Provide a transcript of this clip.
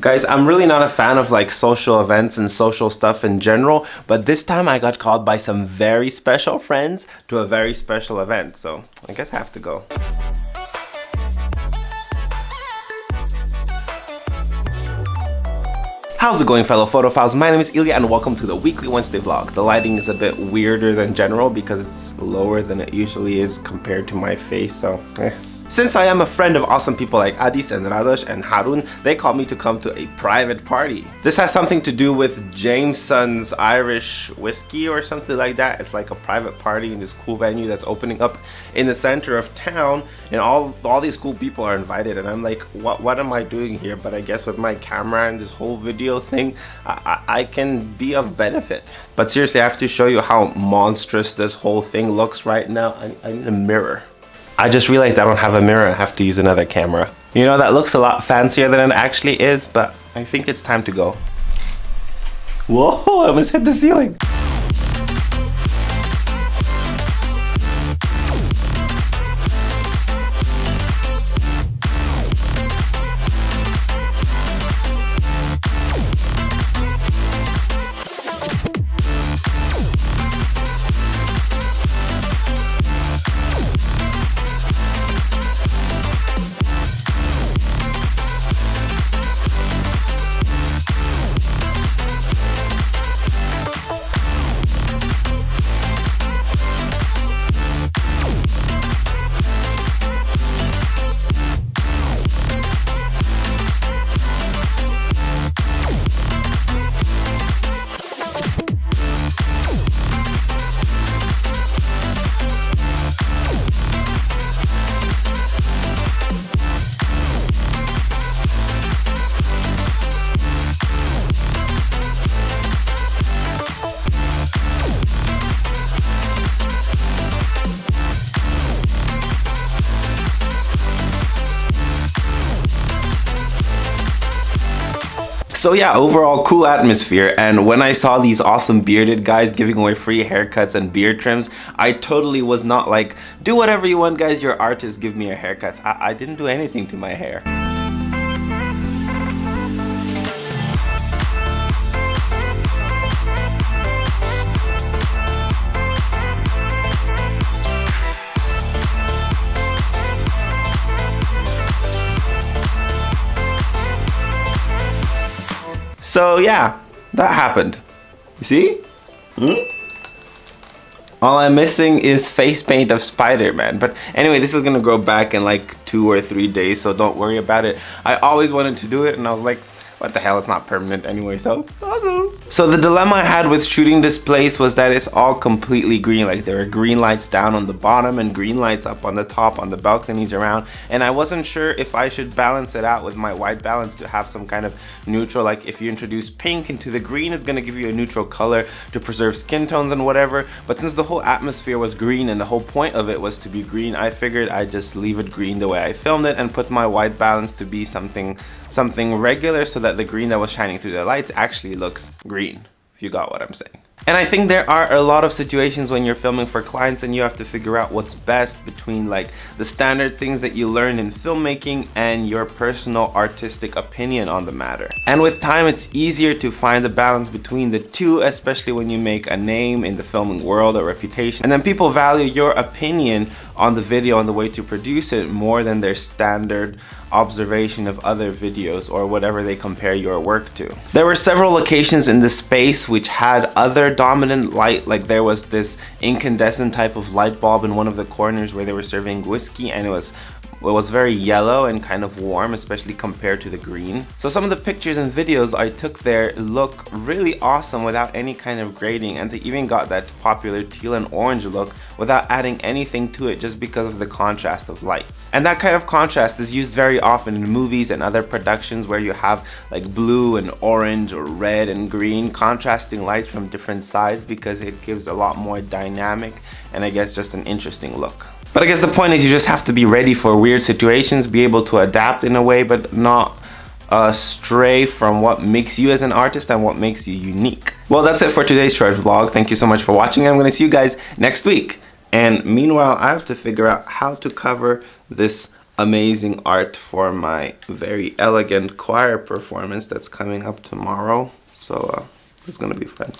Guys, I'm really not a fan of like social events and social stuff in general, but this time I got called by some very special friends to a very special event, so I guess I have to go. How's it going fellow photophiles? My name is Ilya and welcome to the weekly Wednesday vlog. The lighting is a bit weirder than general because it's lower than it usually is compared to my face, so eh. Since I am a friend of awesome people like Adis and Radosh and Harun, they called me to come to a private party. This has something to do with Jameson's Irish whiskey or something like that. It's like a private party in this cool venue that's opening up in the center of town and all all these cool people are invited and I'm like what what am I doing here but I guess with my camera and this whole video thing I, I, I can be of benefit. But seriously I have to show you how monstrous this whole thing looks right now. I, I need a mirror. I just realized I don't have a mirror. I have to use another camera. You know, that looks a lot fancier than it actually is, but I think it's time to go. Whoa, I almost hit the ceiling. So yeah, overall cool atmosphere. And when I saw these awesome bearded guys giving away free haircuts and beard trims, I totally was not like, do whatever you want guys, you're artists, give me your haircuts. I, I didn't do anything to my hair. So yeah, that happened. You see? Hmm? All I'm missing is face paint of Spider-Man. But anyway, this is gonna grow back in like two or three days, so don't worry about it. I always wanted to do it and I was like, what the hell, it's not permanent anyway, so awesome. So the dilemma I had with shooting this place was that it's all completely green. Like there are green lights down on the bottom and green lights up on the top on the balconies around. And I wasn't sure if I should balance it out with my white balance to have some kind of neutral. Like if you introduce pink into the green, it's gonna give you a neutral color to preserve skin tones and whatever. But since the whole atmosphere was green and the whole point of it was to be green, I figured I'd just leave it green the way I filmed it and put my white balance to be something something regular so that the green that was shining through the lights actually looks green, if you got what I'm saying. And I think there are a lot of situations when you're filming for clients and you have to figure out what's best between like the standard things that you learn in filmmaking and your personal artistic opinion on the matter. And with time, it's easier to find the balance between the two, especially when you make a name in the filming world or reputation. And then people value your opinion on the video on the way to produce it more than their standard observation of other videos or whatever they compare your work to. There were several locations in the space which had other dominant light like there was this incandescent type of light bulb in one of the corners where they were serving whiskey and it was it was very yellow and kind of warm, especially compared to the green. So some of the pictures and videos I took there look really awesome without any kind of grading and they even got that popular teal and orange look without adding anything to it just because of the contrast of lights. And that kind of contrast is used very often in movies and other productions where you have like blue and orange or red and green contrasting lights from different sides because it gives a lot more dynamic and I guess just an interesting look. But I guess the point is you just have to be ready for weird situations, be able to adapt in a way, but not uh, stray from what makes you as an artist and what makes you unique. Well, that's it for today's short vlog. Thank you so much for watching. I'm going to see you guys next week. And meanwhile, I have to figure out how to cover this amazing art for my very elegant choir performance that's coming up tomorrow. So uh, it's gonna be fun.